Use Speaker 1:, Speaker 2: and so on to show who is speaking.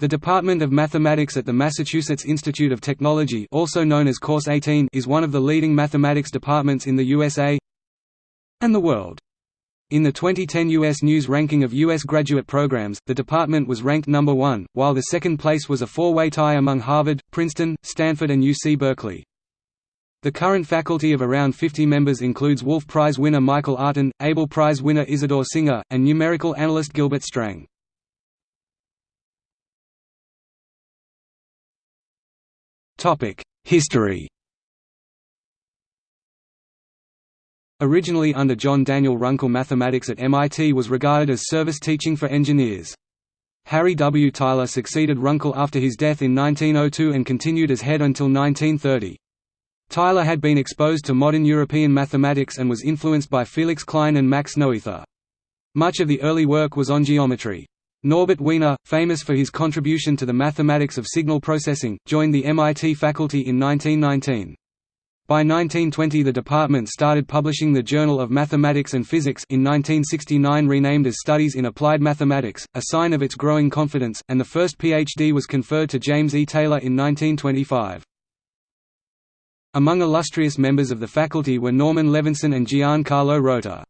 Speaker 1: The Department of Mathematics at the Massachusetts Institute of Technology also known as Course 18 is one of the leading mathematics departments in the USA and the world. In the 2010 U.S. News ranking of U.S. graduate programs, the department was ranked number one, while the second place was a four-way tie among Harvard, Princeton, Stanford and UC Berkeley. The current faculty of around 50 members includes Wolf Prize winner Michael Artin, Abel Prize winner Isidore Singer, and numerical analyst Gilbert Strang. History Originally under John Daniel Runkle mathematics at MIT was regarded as service teaching for engineers. Harry W. Tyler succeeded Runkle after his death in 1902 and continued as head until 1930. Tyler had been exposed to modern European mathematics and was influenced by Felix Klein and Max Noether. Much of the early work was on geometry. Norbert Wiener, famous for his contribution to the mathematics of signal processing, joined the MIT faculty in 1919. By 1920 the department started publishing the Journal of Mathematics and Physics in 1969 renamed as Studies in Applied Mathematics, a sign of its growing confidence, and the first PhD was conferred to James E. Taylor in 1925. Among illustrious members of the faculty were Norman Levinson and Giancarlo Rota.